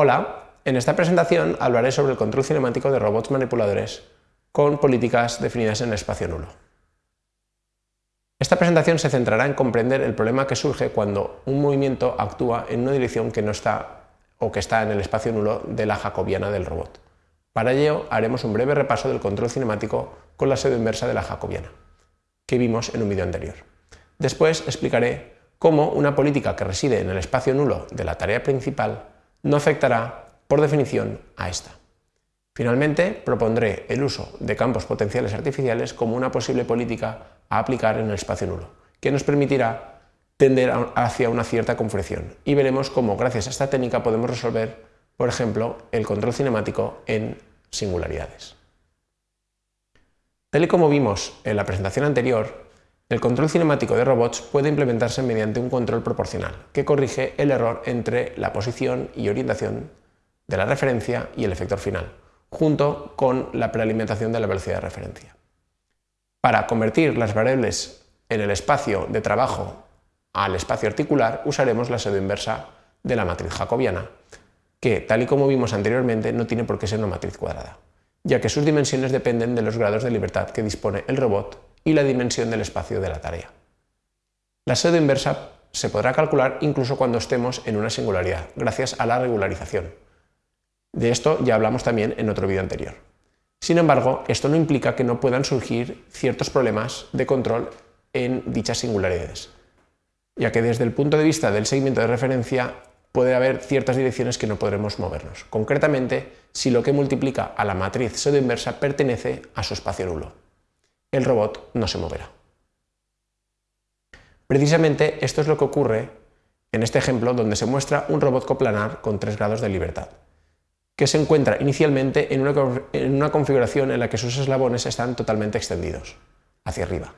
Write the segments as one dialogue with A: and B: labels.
A: Hola, en esta presentación hablaré sobre el control cinemático de robots manipuladores con políticas definidas en el espacio nulo. Esta presentación se centrará en comprender el problema que surge cuando un movimiento actúa en una dirección que no está o que está en el espacio nulo de la jacobiana del robot. Para ello haremos un breve repaso del control cinemático con la inversa de la jacobiana, que vimos en un vídeo anterior. Después explicaré cómo una política que reside en el espacio nulo de la tarea principal no afectará, por definición, a esta. Finalmente, propondré el uso de campos potenciales artificiales como una posible política a aplicar en el espacio nulo, que nos permitirá tender hacia una cierta confección y veremos cómo gracias a esta técnica podemos resolver, por ejemplo, el control cinemático en singularidades. Tal y como vimos en la presentación anterior, el control cinemático de robots puede implementarse mediante un control proporcional, que corrige el error entre la posición y orientación de la referencia y el efector final, junto con la prealimentación de la velocidad de referencia. Para convertir las variables en el espacio de trabajo al espacio articular, usaremos la inversa de la matriz jacobiana, que, tal y como vimos anteriormente, no tiene por qué ser una matriz cuadrada, ya que sus dimensiones dependen de los grados de libertad que dispone el robot y la dimensión del espacio de la tarea. La pseudo inversa se podrá calcular incluso cuando estemos en una singularidad, gracias a la regularización. De esto ya hablamos también en otro vídeo anterior. Sin embargo, esto no implica que no puedan surgir ciertos problemas de control en dichas singularidades, ya que desde el punto de vista del seguimiento de referencia puede haber ciertas direcciones que no podremos movernos, concretamente si lo que multiplica a la matriz pseudo inversa pertenece a su espacio nulo el robot no se moverá. Precisamente esto es lo que ocurre en este ejemplo donde se muestra un robot coplanar con 3 grados de libertad, que se encuentra inicialmente en una, configuración en la que sus eslabones están totalmente extendidos, hacia arriba.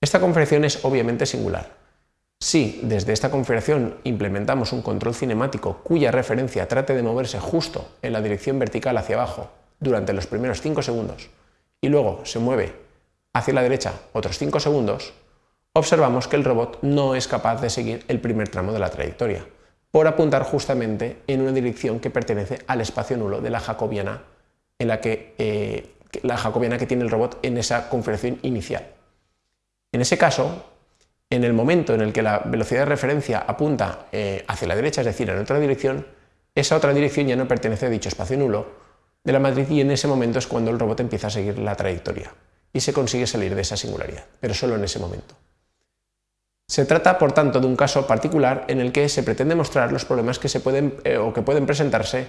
A: Esta configuración es obviamente singular. Si desde esta configuración implementamos un control cinemático cuya referencia trate de moverse justo en la dirección vertical hacia abajo durante los primeros 5 segundos y luego se mueve hacia la derecha otros 5 segundos, observamos que el robot no es capaz de seguir el primer tramo de la trayectoria, por apuntar justamente en una dirección que pertenece al espacio nulo de la jacobiana, en la que, eh, la jacobiana que tiene el robot en esa configuración inicial. En ese caso, en el momento en el que la velocidad de referencia apunta eh, hacia la derecha, es decir, en otra dirección, esa otra dirección ya no pertenece a dicho espacio nulo de la matriz y en ese momento es cuando el robot empieza a seguir la trayectoria y se consigue salir de esa singularidad, pero solo en ese momento. Se trata, por tanto, de un caso particular en el que se pretende mostrar los problemas que, se pueden, eh, o que pueden presentarse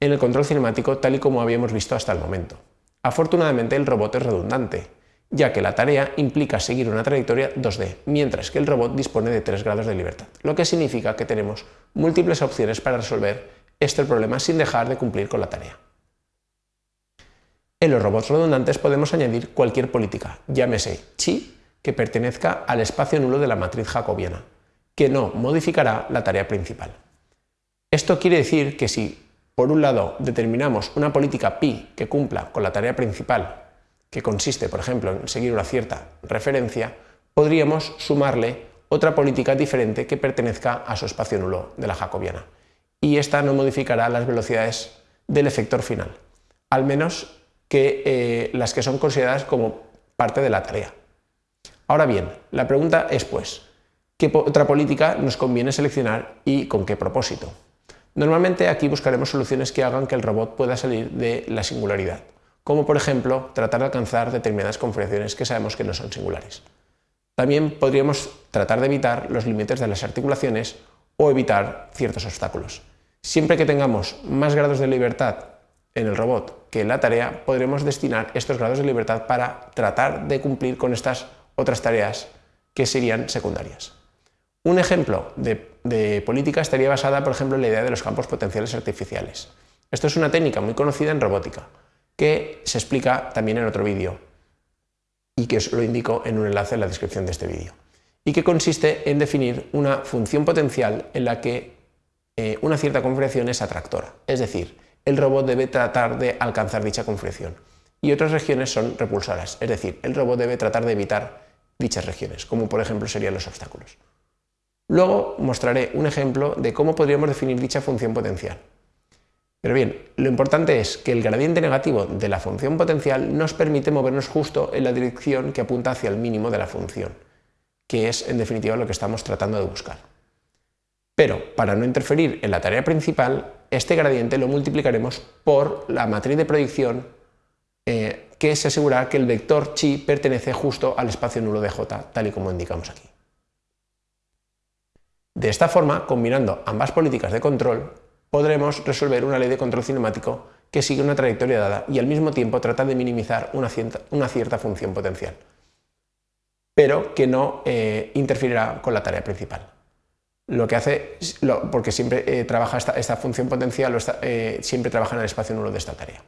A: en el control cinemático tal y como habíamos visto hasta el momento. Afortunadamente el robot es redundante, ya que la tarea implica seguir una trayectoria 2D, mientras que el robot dispone de 3 grados de libertad, lo que significa que tenemos múltiples opciones para resolver este problema sin dejar de cumplir con la tarea. En los robots redundantes podemos añadir cualquier política, llámese chi, que pertenezca al espacio nulo de la matriz jacobiana, que no modificará la tarea principal. Esto quiere decir que si, por un lado, determinamos una política pi que cumpla con la tarea principal, que consiste, por ejemplo, en seguir una cierta referencia, podríamos sumarle otra política diferente que pertenezca a su espacio nulo de la jacobiana, y esta no modificará las velocidades del efector final, al menos que eh, las que son consideradas como parte de la tarea. Ahora bien, la pregunta es pues, ¿qué otra política nos conviene seleccionar y con qué propósito? Normalmente aquí buscaremos soluciones que hagan que el robot pueda salir de la singularidad, como por ejemplo tratar de alcanzar determinadas configuraciones que sabemos que no son singulares. También podríamos tratar de evitar los límites de las articulaciones o evitar ciertos obstáculos. Siempre que tengamos más grados de libertad en el robot que en la tarea, podremos destinar estos grados de libertad para tratar de cumplir con estas otras tareas que serían secundarias. Un ejemplo de, política estaría basada, por ejemplo, en la idea de los campos potenciales artificiales. Esto es una técnica muy conocida en robótica, que se explica también en otro vídeo y que os lo indico en un enlace en la descripción de este vídeo, y que consiste en definir una función potencial en la que eh, una cierta configuración es atractora, es decir, el robot debe tratar de alcanzar dicha configuración. Y otras regiones son repulsoras, es decir, el robot debe tratar de evitar dichas regiones, como por ejemplo serían los obstáculos. Luego mostraré un ejemplo de cómo podríamos definir dicha función potencial. Pero bien, lo importante es que el gradiente negativo de la función potencial nos permite movernos justo en la dirección que apunta hacia el mínimo de la función, que es en definitiva lo que estamos tratando de buscar. Pero para no interferir en la tarea principal, este gradiente lo multiplicaremos por la matriz de proyección eh, que se asegura que el vector chi pertenece justo al espacio nulo de j, tal y como indicamos aquí. De esta forma, combinando ambas políticas de control, podremos resolver una ley de control cinemático que sigue una trayectoria dada y al mismo tiempo trata de minimizar una cierta, función potencial, pero que no eh, con la tarea principal. Lo que hace, porque siempre eh, trabaja esta, función potencial, eh, siempre trabaja en el espacio nulo de esta tarea.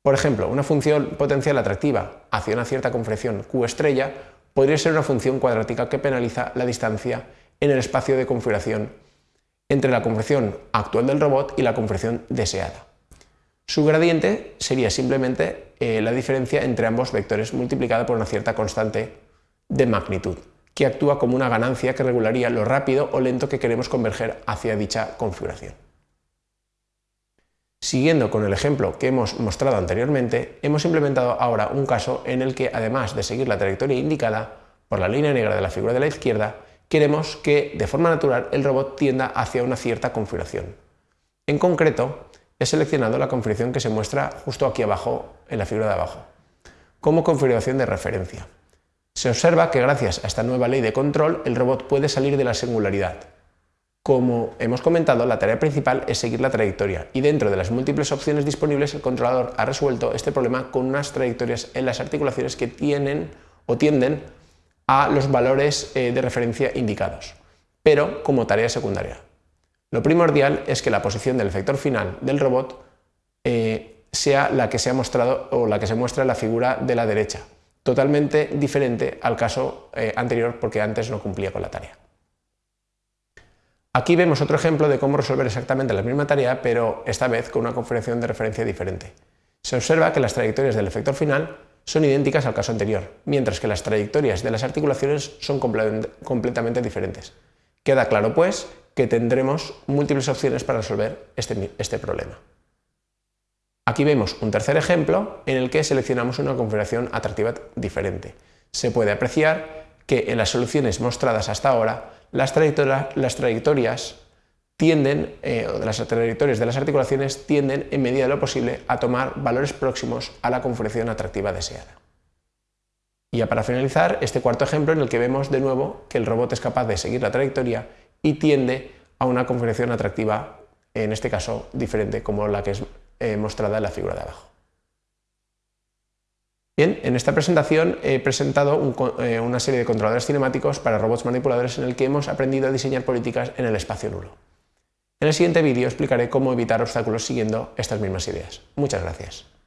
A: Por ejemplo, una función potencial atractiva hacia una cierta configuración Q estrella podría ser una función cuadrática que penaliza la distancia en el espacio de configuración entre la configuración actual del robot y la configuración deseada. Su gradiente sería simplemente eh, la diferencia entre ambos vectores multiplicada por una cierta constante de magnitud, que actúa como una ganancia que regularía lo rápido o lento que queremos converger hacia dicha configuración. Siguiendo con el ejemplo que hemos mostrado anteriormente, hemos implementado ahora un caso en el que, además de seguir la trayectoria indicada por la línea negra de la figura de la izquierda, queremos que de forma natural el robot tienda hacia una cierta configuración. En concreto, he seleccionado la configuración que se muestra justo aquí abajo, en la figura de abajo, como configuración de referencia. Se observa que gracias a esta nueva ley de control el robot puede salir de la singularidad. Como hemos comentado, la tarea principal es seguir la trayectoria y dentro de las múltiples opciones disponibles el controlador ha resuelto este problema con unas trayectorias en las articulaciones que tienen o tienden a los valores eh, de referencia indicados, pero como tarea secundaria. Lo primordial es que la posición del efector final del robot eh, sea la que se ha mostrado o la que se muestra en la figura de la derecha, totalmente diferente al caso eh, anterior porque antes no cumplía con la tarea. Aquí vemos otro ejemplo de cómo resolver exactamente la misma tarea, pero esta vez con una configuración de referencia diferente. Se observa que las trayectorias del efector final son idénticas al caso anterior, mientras que las trayectorias de las articulaciones son completamente diferentes. Queda claro, pues, que tendremos múltiples opciones para resolver este, este, problema. Aquí vemos un tercer ejemplo en el que seleccionamos una configuración atractiva diferente. Se puede apreciar que en las soluciones mostradas hasta ahora las, trayectorias tienden, eh, las trayectorias de las articulaciones tienden en medida de lo posible a tomar valores próximos a la configuración atractiva deseada. Y ya para finalizar, este cuarto ejemplo en el que vemos de nuevo que el robot es capaz de seguir la trayectoria y tiende a una configuración atractiva, en este caso diferente como la que es eh, mostrada en la figura de abajo. Bien, en esta presentación he presentado eh, una serie de controladores cinemáticos para robots manipuladores en el que hemos aprendido a diseñar políticas en el espacio nulo. En el siguiente vídeo explicaré cómo evitar obstáculos siguiendo estas mismas ideas. Muchas gracias.